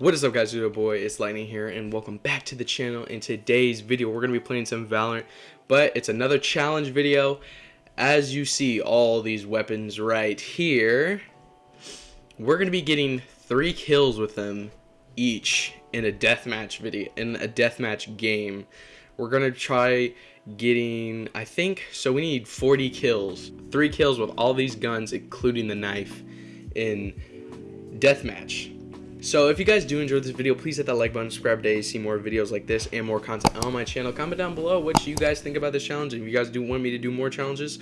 What is up guys, your boy, it's Lightning here, and welcome back to the channel. In today's video, we're going to be playing some Valorant, but it's another challenge video. As you see all these weapons right here, we're going to be getting three kills with them each in a deathmatch video, in a deathmatch game. We're going to try getting, I think, so we need 40 kills, three kills with all these guns, including the knife, in deathmatch. So if you guys do enjoy this video, please hit that like button, subscribe to see more videos like this and more content on my channel. Comment down below what you guys think about this challenge. If you guys do want me to do more challenges,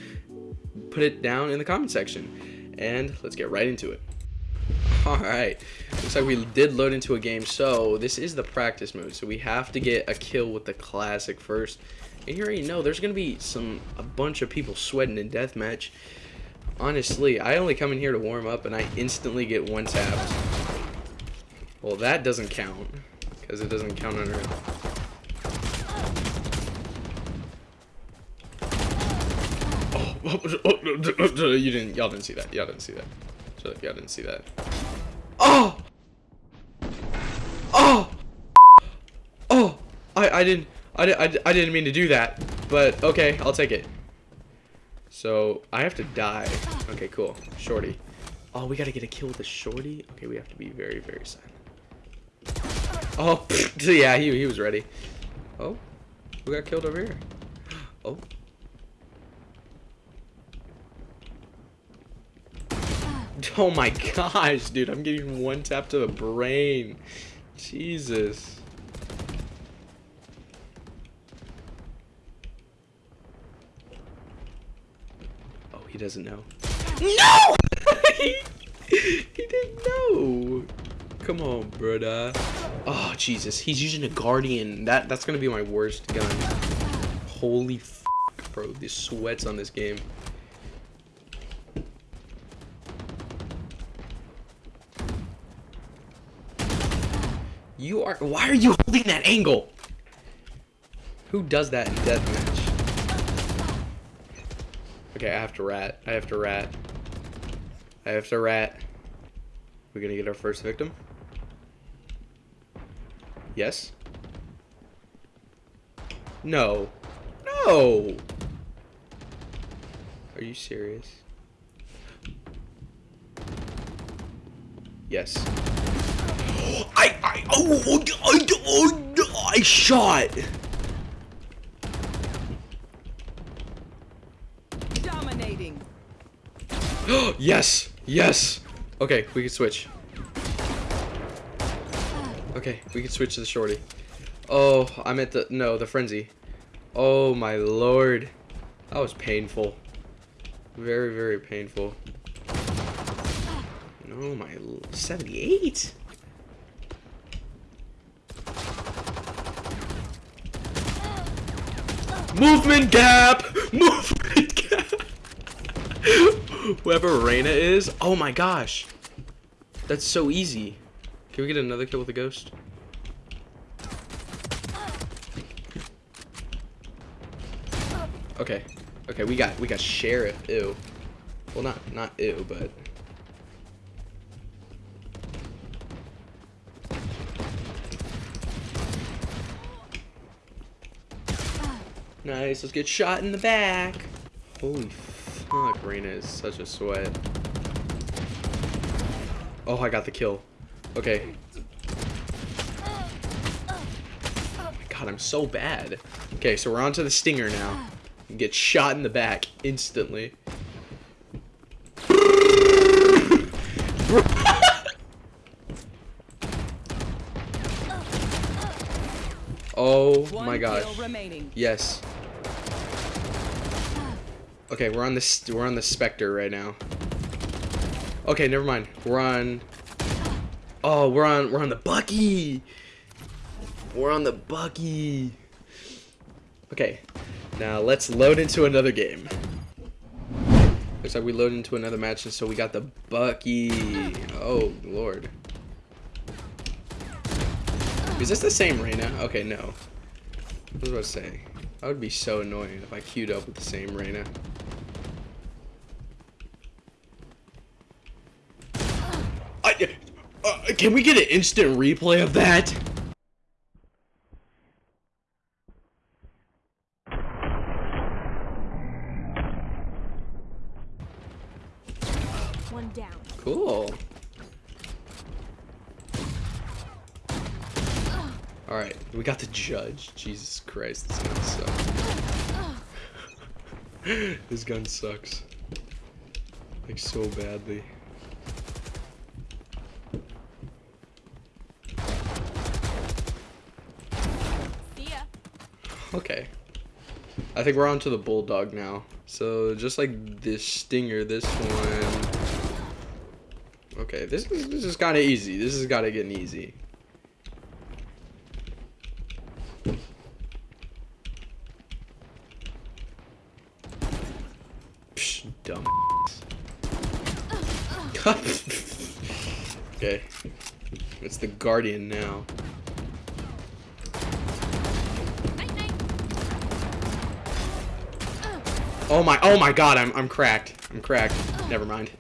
put it down in the comment section. And let's get right into it. Alright, looks like we did load into a game. So this is the practice mode. So we have to get a kill with the classic first. And you already know there's going to be some a bunch of people sweating in deathmatch. Honestly, I only come in here to warm up and I instantly get one tapped. Well, that doesn't count because it doesn't count under. Oh, oh you didn't. Y'all didn't see that. Y'all didn't see that. Y'all didn't see that. Oh. Oh. Oh. I I didn't. I, I, I didn't mean to do that, but okay, I'll take it. So, I have to die. Okay, cool. Shorty. Oh, we gotta get a kill with the shorty? Okay, we have to be very, very silent. Oh, yeah, he, he was ready. Oh, who got killed over here? Oh. Oh my gosh, dude, I'm getting one tap to the brain. Jesus. Oh, he doesn't know. No! he, he didn't know. Come on, brother. Oh, Jesus. He's using a Guardian. That That's going to be my worst gun. Holy f bro. The sweats on this game. You are... Why are you holding that angle? Who does that in deathmatch? Okay, I have to rat. I have to rat. I have to rat. We're gonna get our first victim. Yes? No. No! Are you serious? Yes. I, I, oh, oh, oh, oh, I shot! Dominating. yes! Yes! Okay, we can switch. Okay, we can switch to the shorty. Oh, I'm at the, no, the frenzy. Oh my lord. That was painful. Very, very painful. Oh my, 78? Movement gap! Movement gap! Whoever Reyna is, oh my gosh. That's so easy. Can we get another kill with a ghost? Okay. Okay, we got we got sheriff. Ew. Well, not not ew, but. Nice. Let's get shot in the back. Holy fuck, Reyna is such a sweat. Oh, I got the kill. Okay. Oh my god, I'm so bad. Okay, so we're on to the stinger now. Get shot in the back instantly. oh my gosh. Yes. Okay, we're on the we're on the Spectre right now. Okay, never mind. We're on Oh, we're on we're on the Bucky. We're on the Bucky. Okay. Now let's load into another game. Looks like we load into another match and so we got the Bucky. Oh lord. Is this the same Reyna? Okay, no. What was I about to say? That would be so annoying if I queued up with the same Reyna. I, uh, Can we get an instant replay of that? One down. Cool. Alright, we got the judge. Jesus Christ, this gun sucks. this gun sucks. Like, so badly. See ya. Okay. I think we're on to the bulldog now. So just like this stinger, this one. Okay, this is this is kind of easy. This has got to get easy. Psh, dumb. okay, it's the guardian now. Oh my, oh my god, I'm, I'm cracked. I'm cracked. Never mind.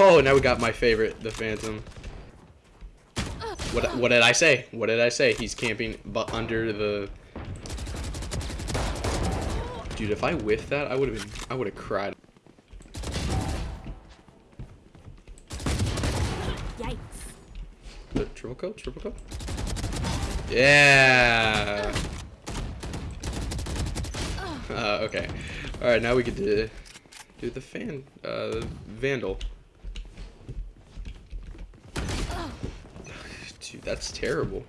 Oh, now we got my favorite, the Phantom. What, what did I say? What did I say? He's camping but under the... Dude, if I whiffed that, I would have been, I would have cried. Yikes. The triple kill? Triple kill? Yeah! Uh, okay. Alright, now we get to do the fan, uh, Vandal. Dude, that's terrible.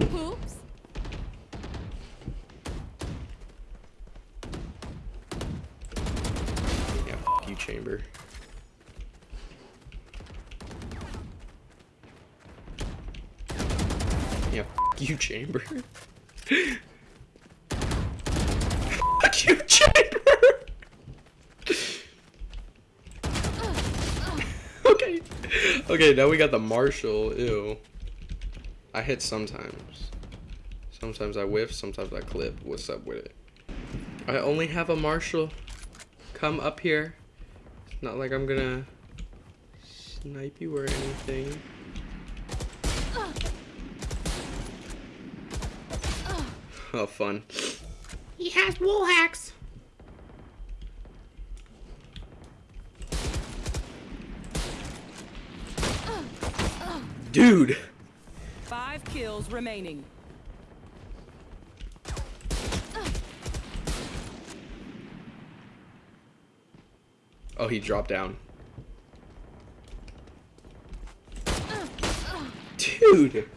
Oops. Yeah, you, Chamber. You, Chamber. f you, Chamber! okay. Okay, now we got the Marshal. Ew. I hit sometimes. Sometimes I whiff, sometimes I clip. What's up with it? I only have a Marshal. Come up here. It's not like I'm gonna snipe you or anything. Oh, fun. He has wool hacks. Dude. Five kills remaining. Oh, he dropped down. Dude.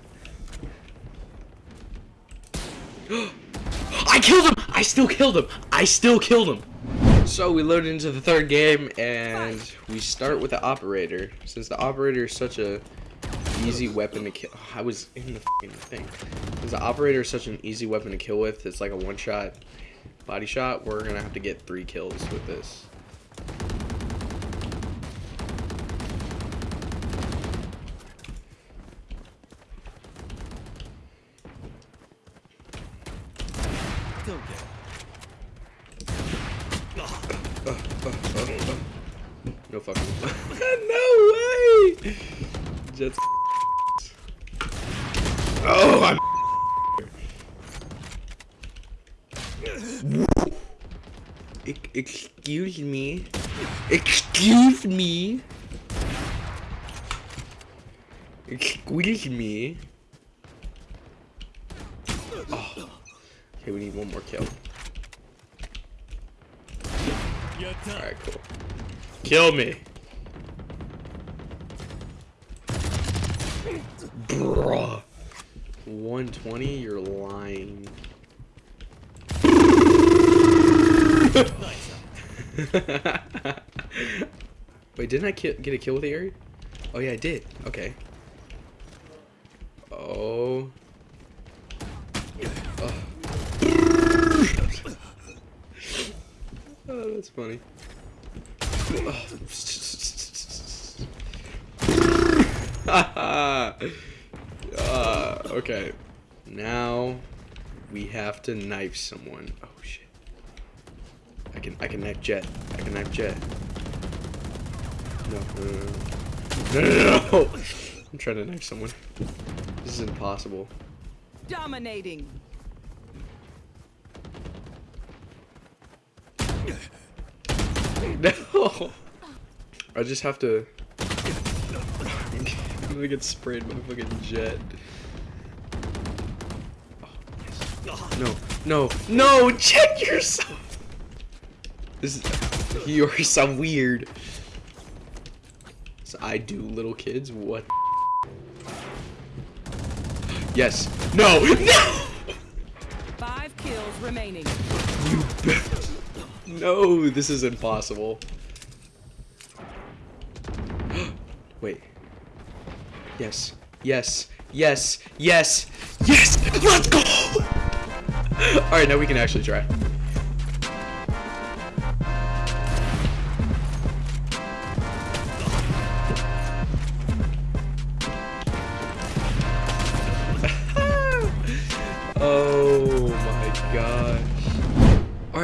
I killed him! I still killed him! I still killed him! So we load into the third game and we start with the operator. Since the operator is such a easy weapon to kill. I was in the fucking thing. Since the operator is such an easy weapon to kill with, it's like a one shot body shot. We're gonna have to get three kills with this. No way! Jets. Oh, I'm. Ex- Excuse me. Excuse me. Excuse me. Oh. Okay, we need one more kill. Alright, cool. Kill me. Bruh. 120? You're lying. Wait, didn't I get a kill with the Ares? Oh yeah, I did. Okay. Oh. Oh, oh that's funny. Oh, uh, okay. Now We have to knife someone. Oh shit. I can I can knife Jett. I can knife Jett. No, no, no, no, no, no, no. I'm trying to knife someone. This is impossible. Dominating. No. I just have to. I'm gonna get sprayed by a fucking Jett. No, no, no! Check yourself. This is you're so weird. So I do little kids. What? Yes. No. No. Five kills remaining. You bet. No, this is impossible. Wait. Yes. Yes. Yes. Yes. Yes. Let's go. All right, now we can actually try.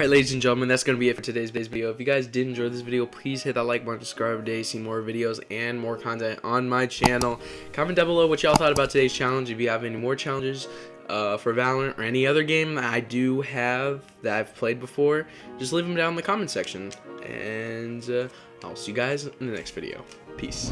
Alright ladies and gentlemen, that's going to be it for today's video. If you guys did enjoy this video, please hit that like button, subscribe today, see more videos and more content on my channel. Comment down below what y'all thought about today's challenge. If you have any more challenges uh, for Valorant or any other game I do have that I've played before, just leave them down in the comment section. And uh, I'll see you guys in the next video. Peace.